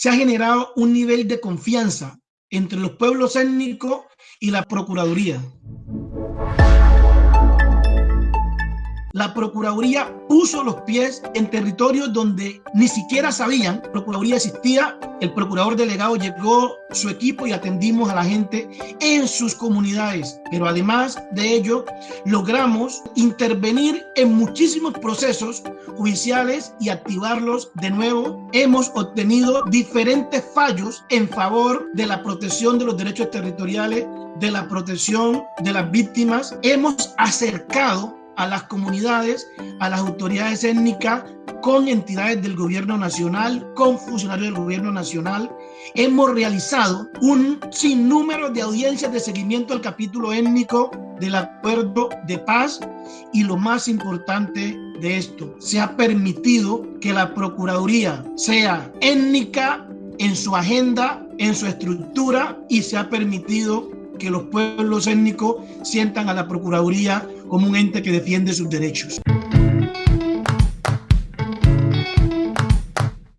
se ha generado un nivel de confianza entre los pueblos étnicos y la Procuraduría. La Procuraduría puso los pies en territorios donde ni siquiera sabían Procuraduría existía. El procurador delegado llegó su equipo y atendimos a la gente en sus comunidades. Pero además de ello, logramos intervenir en muchísimos procesos judiciales y activarlos de nuevo. Hemos obtenido diferentes fallos en favor de la protección de los derechos territoriales, de la protección de las víctimas. Hemos acercado a las comunidades, a las autoridades étnicas, con entidades del gobierno nacional, con funcionarios del gobierno nacional. Hemos realizado un sinnúmero de audiencias de seguimiento al capítulo étnico del acuerdo de paz y lo más importante de esto, se ha permitido que la Procuraduría sea étnica en su agenda, en su estructura y se ha permitido que los pueblos étnicos sientan a la Procuraduría como un ente que defiende sus derechos.